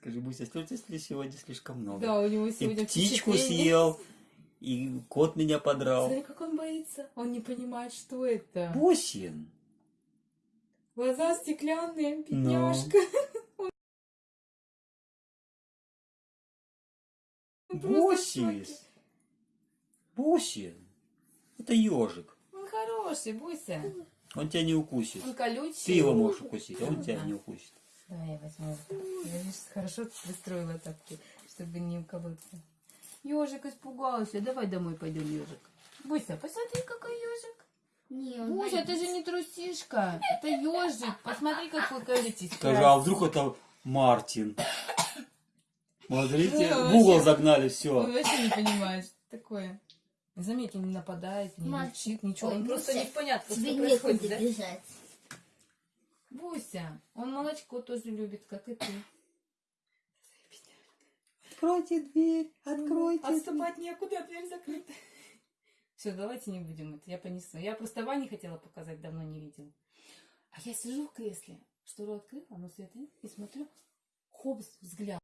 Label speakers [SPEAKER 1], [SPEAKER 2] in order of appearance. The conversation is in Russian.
[SPEAKER 1] Скажи, Буся, слушай, сегодня слишком много.
[SPEAKER 2] Да, у него
[SPEAKER 1] И
[SPEAKER 2] сегодня
[SPEAKER 1] птичку
[SPEAKER 2] впечатление.
[SPEAKER 1] съел, и кот меня подрал.
[SPEAKER 2] Смотри, как он боится. Он не понимает, что это.
[SPEAKER 1] Бусин.
[SPEAKER 2] Глаза стеклянные,
[SPEAKER 1] Ну.
[SPEAKER 2] бедняжка. Шоке.
[SPEAKER 1] Бусис. Бусин. Это ежик.
[SPEAKER 2] Он хороший, Буся.
[SPEAKER 1] Он тебя не укусит.
[SPEAKER 2] Он колючий.
[SPEAKER 1] Ты его можешь укусить, а он тебя не укусит.
[SPEAKER 2] Давай я возьму. Хорошо выстроила так, чтобы не уколоться. Ежик испугался. Давай домой пойдем, ежик. Буся, посмотри, какой ежик.
[SPEAKER 3] Не, он
[SPEAKER 2] Буся, это же не трусишка. Это ежик. Посмотри, какой колючий.
[SPEAKER 1] Скажи, а вдруг это Мартин? Смотрите, в угол загнали, все.
[SPEAKER 2] вообще не понимает, что такое. Заметь, он не нападает, не рычит, ничего.
[SPEAKER 3] Ой,
[SPEAKER 2] Он просто непонятно,
[SPEAKER 3] Тебе
[SPEAKER 2] что происходит, да?
[SPEAKER 3] бежать.
[SPEAKER 2] Буся, он молочко тоже любит, как и ты.
[SPEAKER 1] Откройте дверь, откройте
[SPEAKER 2] Отступать некуда, дверь закрыта. Все, давайте не будем это. Я понесу. Я просто Ване хотела показать, давно не видела. А я сижу в кресле, штору открыла, но свет нет, и смотрю, хопс, взгляд.